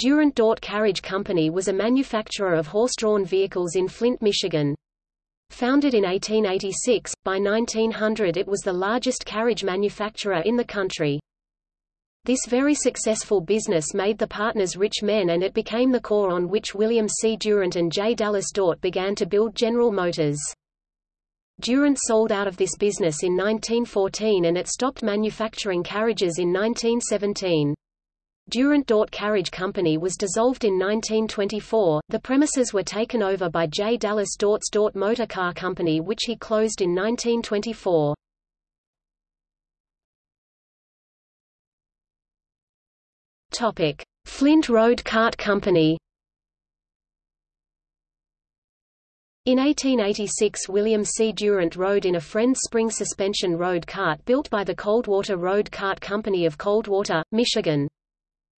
Durant Dort Carriage Company was a manufacturer of horse-drawn vehicles in Flint, Michigan. Founded in 1886, by 1900 it was the largest carriage manufacturer in the country. This very successful business made the partners rich men and it became the core on which William C. Durant and J. Dallas Dort began to build General Motors. Durant sold out of this business in 1914 and it stopped manufacturing carriages in 1917. Durant Dort Carriage Company was dissolved in 1924. The premises were taken over by J. Dallas Dort's Dort Motor Car Company which he closed in 1924. Topic: Flint Road Cart Company. In 1886 William C. Durant rode in a Friends spring suspension road cart built by the Coldwater Road Cart Company of Coldwater, Michigan.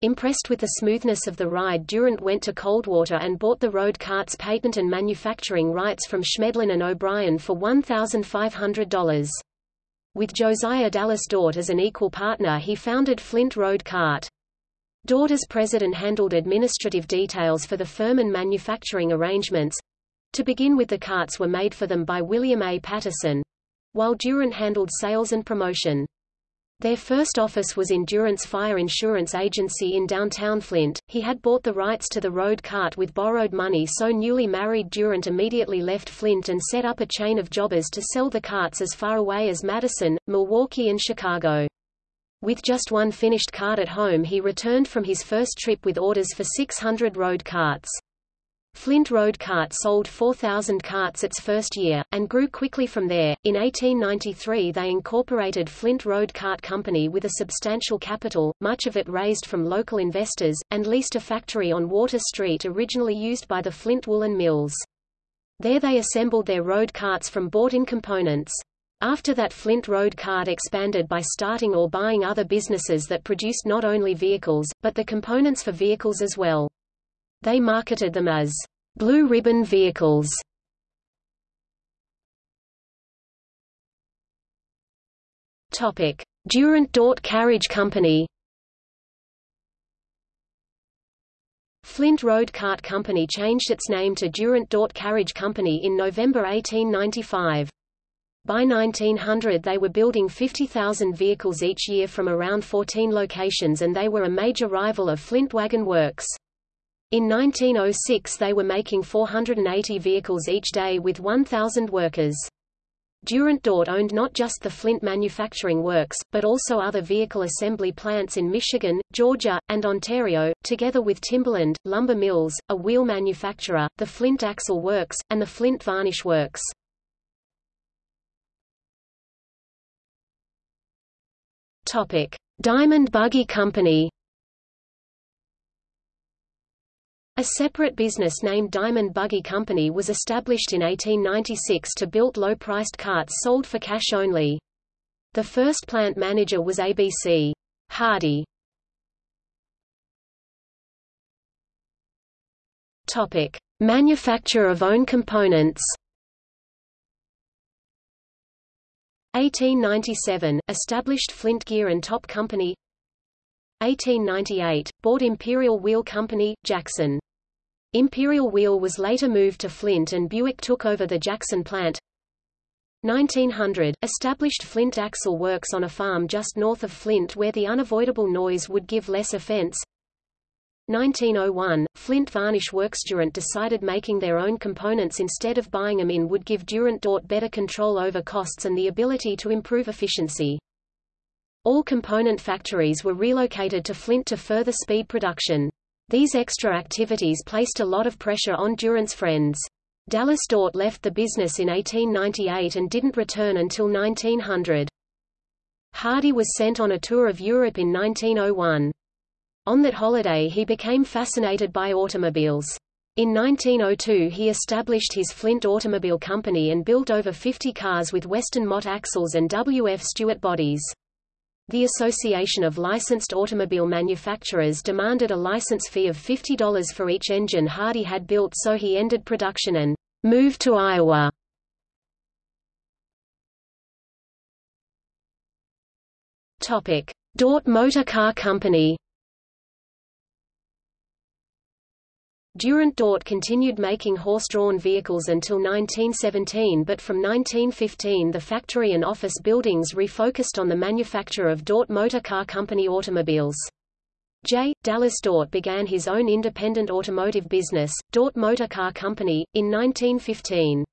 Impressed with the smoothness of the ride Durant went to Coldwater and bought the road cart's patent and manufacturing rights from Schmedlin and O'Brien for $1,500. With Josiah Dallas Dort as an equal partner he founded Flint Road Cart. Dort as president handled administrative details for the firm and manufacturing arrangements. To begin with the carts were made for them by William A. Patterson, while Durant handled sales and promotion. Their first office was in Durant's Fire Insurance Agency in downtown Flint. He had bought the rights to the road cart with borrowed money so newly married Durant immediately left Flint and set up a chain of jobbers to sell the carts as far away as Madison, Milwaukee and Chicago. With just one finished cart at home he returned from his first trip with orders for 600 road carts. Flint Road Cart sold 4,000 carts its first year, and grew quickly from there. In 1893 they incorporated Flint Road Cart Company with a substantial capital, much of it raised from local investors, and leased a factory on Water Street originally used by the Flint Woolen Mills. There they assembled their road carts from bought-in components. After that Flint Road Cart expanded by starting or buying other businesses that produced not only vehicles, but the components for vehicles as well. They marketed them as blue ribbon vehicles. Topic: Durant Dort Carriage Company. Flint Road Cart Company changed its name to Durant Dort Carriage Company in November 1895. By 1900 they were building 50,000 vehicles each year from around 14 locations and they were a major rival of Flint Wagon Works. In 1906 they were making 480 vehicles each day with 1,000 workers. Durant Dort owned not just the Flint Manufacturing Works, but also other vehicle assembly plants in Michigan, Georgia, and Ontario, together with Timberland, Lumber Mills, a wheel manufacturer, the Flint Axle Works, and the Flint Varnish Works. Diamond Buggy Company. A separate business named Diamond Buggy Company was established in 1896 to build low-priced carts sold for cash only. The first plant manager was ABC Hardy. Topic: Manufacture of own components. 1897 – Established Flint Gear and Top Company 1898 – Bought Imperial Wheel Company, Jackson. Imperial Wheel was later moved to Flint and Buick took over the Jackson plant 1900 – Established Flint Axle Works on a farm just north of Flint where the unavoidable noise would give less offense 1901, Flint Varnish Works Durant decided making their own components instead of buying them in would give Durant Dort better control over costs and the ability to improve efficiency. All component factories were relocated to Flint to further speed production. These extra activities placed a lot of pressure on Durant's friends. Dallas Dort left the business in 1898 and didn't return until 1900. Hardy was sent on a tour of Europe in 1901. On that holiday he became fascinated by automobiles. In 1902 he established his Flint Automobile Company and built over 50 cars with Weston Mott axles and W. F. Stewart bodies. The Association of Licensed Automobile Manufacturers demanded a license fee of $50 for each engine Hardy had built so he ended production and moved to Iowa. Dort Motor Car Company Durant Dort continued making horse-drawn vehicles until 1917 but from 1915 the factory and office buildings refocused on the manufacture of Dort Motor Car Company automobiles. J. Dallas Dort began his own independent automotive business, Dort Motor Car Company, in 1915.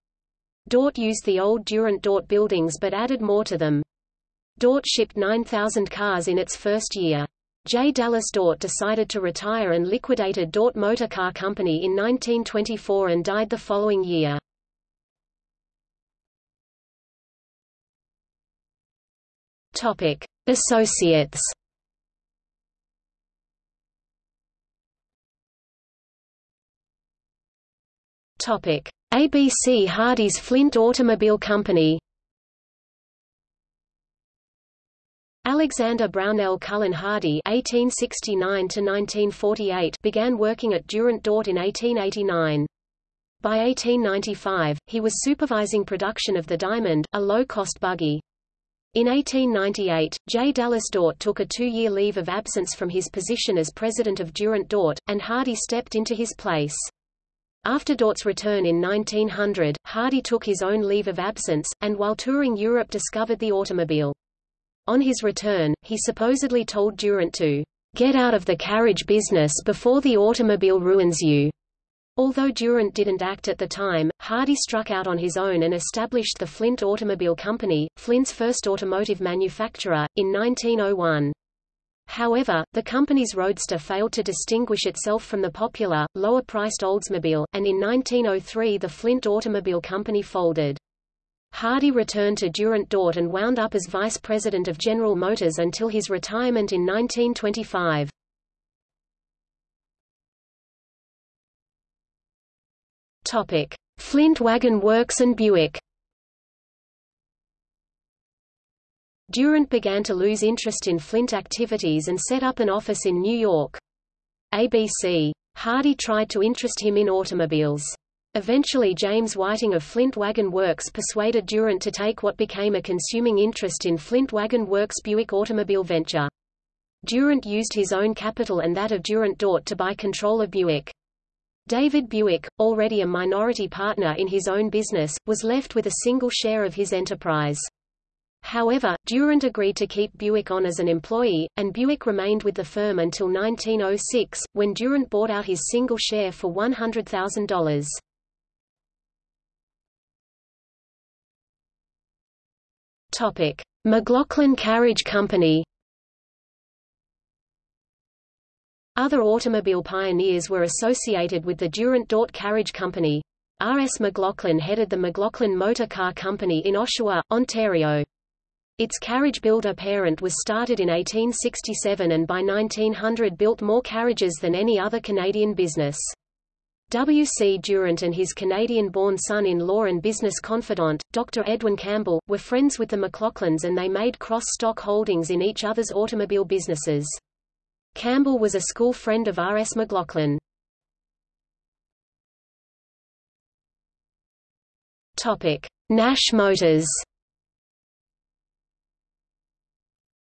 Dort used the old Durant Dort buildings but added more to them. Dort shipped 9,000 cars in its first year. J. Dallas Dort decided to retire and liquidated Dort Motor Car Company in 1924 and died the following year. Topic: Associates. Topic: ABC Hardy's Flint Automobile Company. Alexander Brownell Cullen Hardy (1869–1948) began working at Durant Dort in 1889. By 1895, he was supervising production of the Diamond, a low-cost buggy. In 1898, J. Dallas Dort took a two-year leave of absence from his position as president of Durant Dort, and Hardy stepped into his place. After Dort's return in 1900, Hardy took his own leave of absence, and while touring Europe discovered the automobile. On his return, he supposedly told Durant to get out of the carriage business before the automobile ruins you. Although Durant didn't act at the time, Hardy struck out on his own and established the Flint Automobile Company, Flint's first automotive manufacturer, in 1901. However, the company's Roadster failed to distinguish itself from the popular, lower-priced Oldsmobile, and in 1903 the Flint Automobile Company folded. Hardy returned to Durant Dort and wound up as vice president of General Motors until his retirement in 1925. Topic: Flint Wagon Works and Buick. Durant began to lose interest in Flint activities and set up an office in New York. ABC. Hardy tried to interest him in automobiles. Eventually James Whiting of Flint Wagon Works persuaded Durant to take what became a consuming interest in Flint Wagon Works Buick automobile venture. Durant used his own capital and that of Durant Dort to buy control of Buick. David Buick, already a minority partner in his own business, was left with a single share of his enterprise. However, Durant agreed to keep Buick on as an employee, and Buick remained with the firm until 1906, when Durant bought out his single share for $100,000. Topic: McLaughlin Carriage Company. Other automobile pioneers were associated with the Durant Dort Carriage Company. R. S. McLaughlin headed the McLaughlin Motor Car Company in Oshawa, Ontario. Its carriage builder parent was started in 1867 and by 1900 built more carriages than any other Canadian business. W. C. Durant and his Canadian-born son-in-law and business confidant, Dr. Edwin Campbell, were friends with the McLaughlins and they made cross-stock holdings in each other's automobile businesses. Campbell was a school friend of R. S. McLaughlin. Nash Motors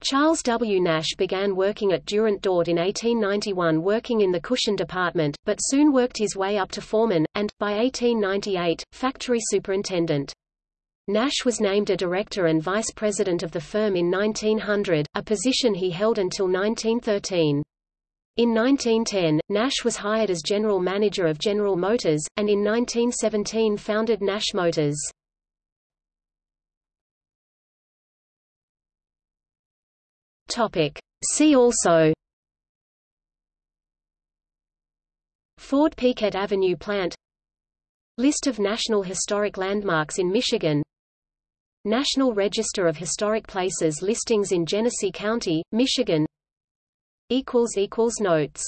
Charles W. Nash began working at Durant Dort in 1891 working in the cushion department, but soon worked his way up to foreman, and, by 1898, factory superintendent. Nash was named a director and vice president of the firm in 1900, a position he held until 1913. In 1910, Nash was hired as general manager of General Motors, and in 1917 founded Nash Motors. Topic. See also Ford Piquette Avenue plant List of National Historic Landmarks in Michigan National Register of Historic Places listings in Genesee County, Michigan Notes